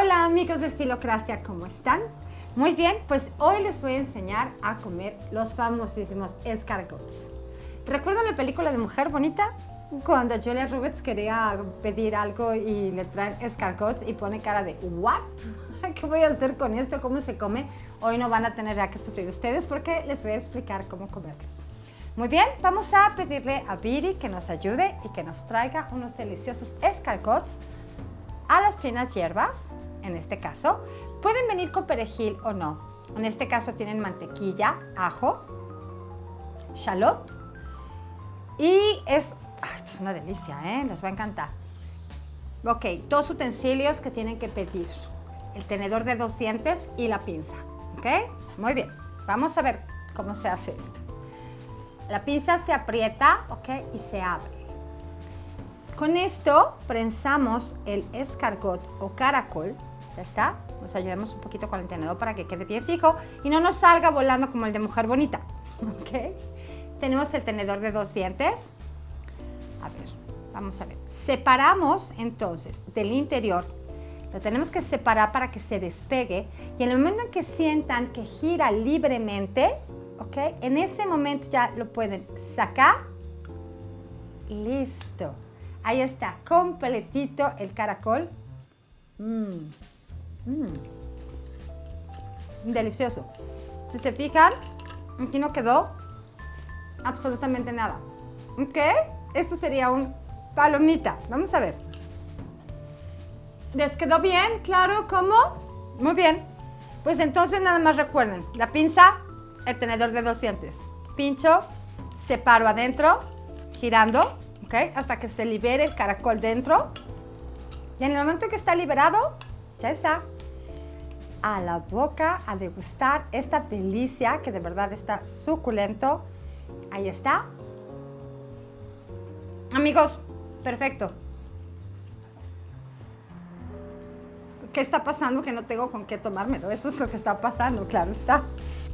Hola amigos de Estilocracia, ¿cómo están? Muy bien, pues hoy les voy a enseñar a comer los famosísimos escargots. ¿Recuerdan la película de Mujer Bonita? Cuando Julia Roberts quería pedir algo y le traen escargots y pone cara de ¿What? ¿Qué voy a hacer con esto? ¿Cómo se come? Hoy no van a tener ya que sufrir ustedes porque les voy a explicar cómo comerlos. Muy bien, vamos a pedirle a Viri que nos ayude y que nos traiga unos deliciosos escargots a las finas hierbas, en este caso. Pueden venir con perejil o no. En este caso tienen mantequilla, ajo, shallot y es es una delicia, ¿eh? Les va a encantar. Ok, dos utensilios que tienen que pedir. El tenedor de dos dientes y la pinza. ¿Ok? Muy bien. Vamos a ver cómo se hace esto. La pinza se aprieta, ¿ok? Y se abre. Con esto prensamos el escargot o caracol. Ya está. Nos ayudemos un poquito con el tenedor para que quede bien fijo y no nos salga volando como el de Mujer Bonita. ¿Ok? Tenemos el tenedor de dos dientes a ver, vamos a ver. Separamos entonces del interior, lo tenemos que separar para que se despegue y en el momento en que sientan que gira libremente, ¿ok? En ese momento ya lo pueden sacar. Listo. Ahí está, completito el caracol. Mmm. Delicioso. Si se fijan, aquí no quedó absolutamente nada. ¿Ok? esto sería un palomita. Vamos a ver. ¿Les quedó bien? ¿Claro? ¿Cómo? Muy bien. Pues entonces nada más recuerden, la pinza, el tenedor de dos dientes. Pincho, separo adentro, girando, Hasta que se libere el caracol dentro. Y en el momento que está liberado, ya está. A la boca a degustar esta delicia que de verdad está suculento. Ahí está. Amigos, perfecto. ¿Qué está pasando? Que no tengo con qué tomármelo. Eso es lo que está pasando, claro está.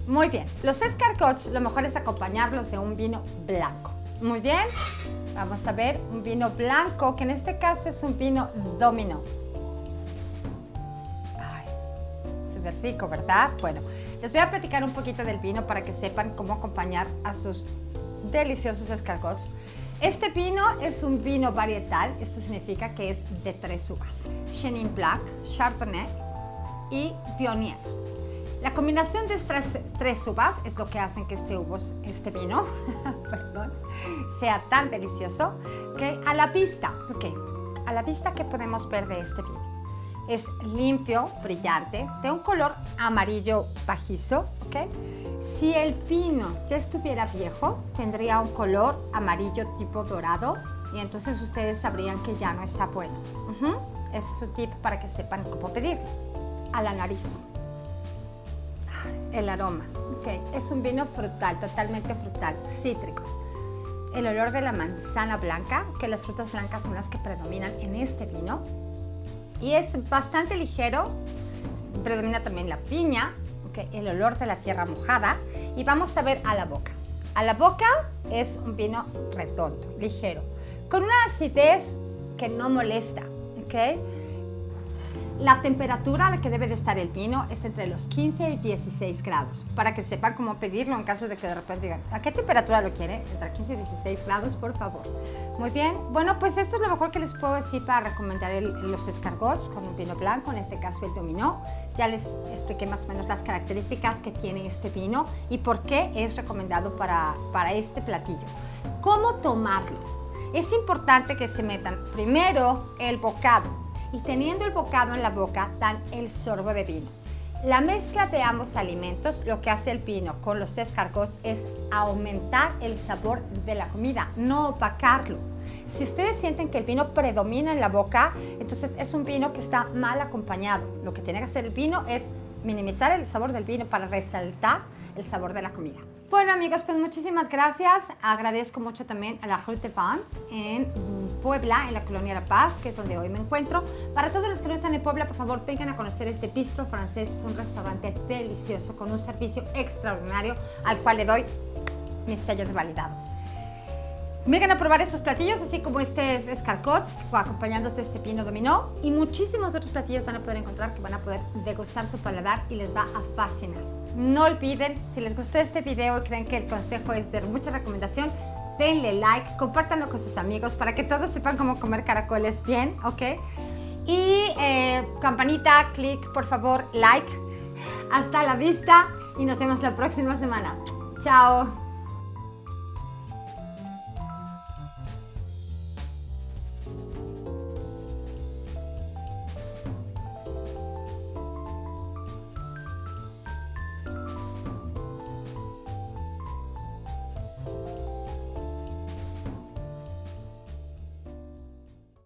Muy bien. Los escargots, lo mejor es acompañarlos de un vino blanco. Muy bien. Vamos a ver un vino blanco, que en este caso es un vino domino. Ay, se ve rico, ¿verdad? Bueno, les voy a platicar un poquito del vino para que sepan cómo acompañar a sus deliciosos escargots. Este vino es un vino varietal, esto significa que es de tres uvas, Chenin Blanc, Chardonnay y Viognier. La combinación de estas tres uvas es lo que hacen que este, este vino sea tan delicioso que a la vista, okay, a la vista que podemos ver de este vino es limpio, brillante, de un color amarillo bajizo, ¿ok? Si el pino ya estuviera viejo, tendría un color amarillo tipo dorado y entonces ustedes sabrían que ya no está bueno. Ese es un tip para que sepan cómo pedir. A la nariz. El aroma. Okay. Es un vino frutal, totalmente frutal, cítricos. El olor de la manzana blanca, que las frutas blancas son las que predominan en este vino. Y es bastante ligero, predomina también la piña, el olor de la tierra mojada y vamos a ver a la boca. A la boca es un vino redondo, ligero, con una acidez que no molesta, ¿ok? La temperatura a la que debe de estar el vino es entre los 15 y 16 grados, para que sepan cómo pedirlo en caso de que de repente digan, ¿a qué temperatura lo quiere? Entre 15 y 16 grados, por favor. Muy bien, bueno, pues esto es lo mejor que les puedo decir para recomendar los escargots con un vino blanco, en este caso el dominó. Ya les expliqué más o menos las características que tiene este vino y por qué es recomendado para, para este platillo. ¿Cómo tomarlo? Es importante que se metan primero el bocado, y teniendo el bocado en la boca dan el sorbo de vino. La mezcla de ambos alimentos, lo que hace el vino con los escargots es aumentar el sabor de la comida, no opacarlo. Si ustedes sienten que el vino predomina en la boca, entonces es un vino que está mal acompañado. Lo que tiene que hacer el vino es minimizar el sabor del vino para resaltar el sabor de la comida. Bueno amigos, pues muchísimas gracias. Agradezco mucho también a la Rue Pan en Puebla, en la Colonia La Paz, que es donde hoy me encuentro. Para todos los que no están en Puebla, por favor, vengan a conocer este bistro francés. Es un restaurante delicioso con un servicio extraordinario al cual le doy mi sello de validado. Vengan a probar estos platillos, así como este escarcots, acompañándose este pino dominó. Y muchísimos otros platillos van a poder encontrar que van a poder degustar su paladar y les va a fascinar. No olviden, si les gustó este video y creen que el consejo es de mucha recomendación, denle like, compártanlo con sus amigos para que todos sepan cómo comer caracoles bien, ¿ok? Y eh, campanita, click, por favor, like. Hasta la vista y nos vemos la próxima semana. Chao.